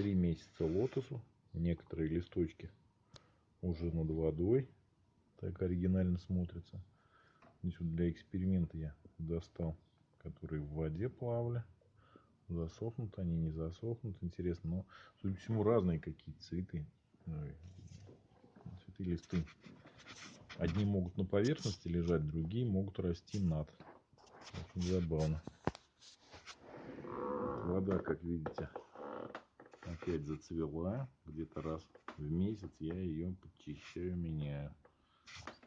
три месяца лотосу. Некоторые листочки уже над водой. Так оригинально смотрится. Здесь вот для эксперимента я достал, которые в воде плавали. Засохнут они, не засохнут. Интересно, но, судя по всему, разные какие-то цветы. Цветы, листы. Одни могут на поверхности лежать, другие могут расти над. Очень забавно. Вода, как видите, опять зацвела. Где-то раз в месяц я ее подчищаю, меняю.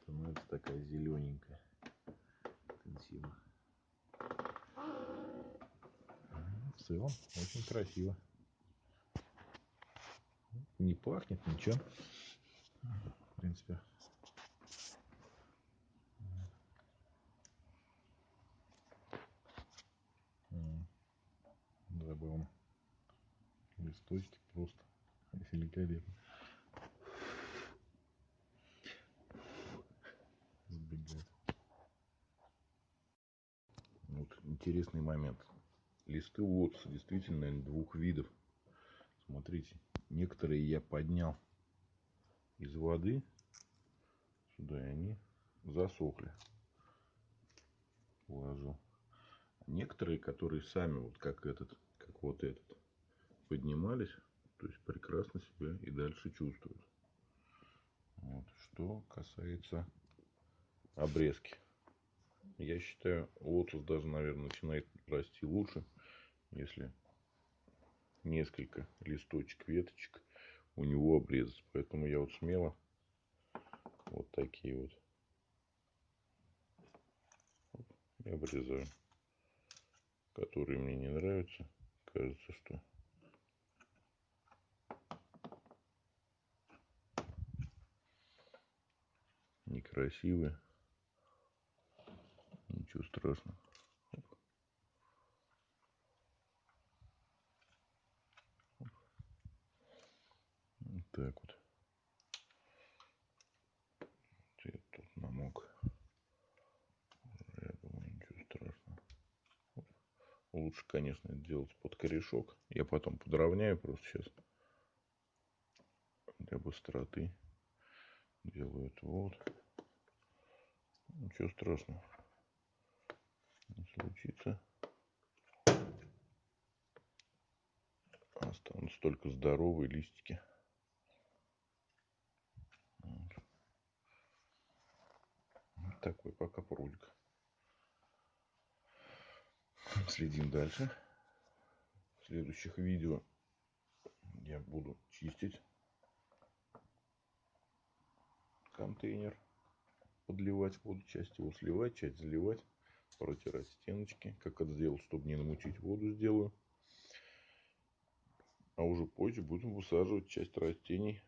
Становится такая зелененькая. Интенсивно. В целом очень красиво. Не пахнет ничего. В принципе, забавно. Листочки просто великолепно. Сбегает. Вот интересный момент. Листы лотоса действительно двух видов. Смотрите, некоторые я поднял из воды сюда, и они засохли. Положил. Некоторые, которые сами, вот как этот, как вот этот, поднимались, то есть прекрасно себя и дальше чувствуют. Вот. Что касается обрезки. Я считаю, лотос даже, наверное, начинает расти лучше, если несколько листочек, веточек у него обрезать. Поэтому я вот смело вот такие вот и обрезаю. Которые мне не нравятся. Кажется, что некрасивые. Ничего страшного. Вот так вот. Цвет тут намок. Я думаю, ничего страшного. Лучше, конечно, делать под корешок. Я потом подровняю просто сейчас. Для быстроты. Делаю это вот. Ничего страшного. Не случится. Останутся только здоровые листики. Вот. такой пока прудик. Следим дальше. В следующих видео я буду чистить контейнер подливать воду, часть его сливать, часть заливать, протирать стеночки. Как это сделал, чтобы не намучить воду, сделаю. А уже позже будем высаживать часть растений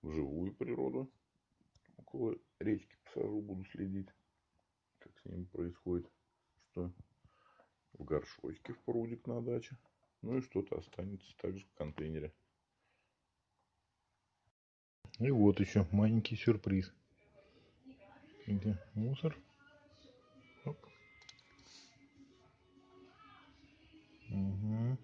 в живую природу. Около речки посажу, буду следить, как с ними происходит. Что в горшочке в прудик на даче. Ну и что-то останется также в контейнере. И вот еще маленький сюрприз где мусор. Оп. Угу.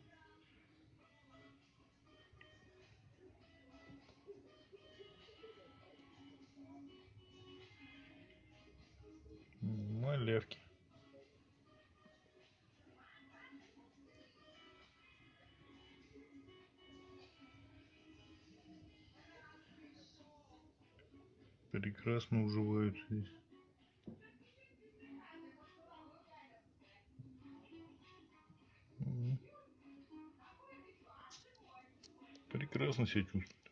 Малявки. Прекрасно уживаются здесь. Прекрасно себя чувствует.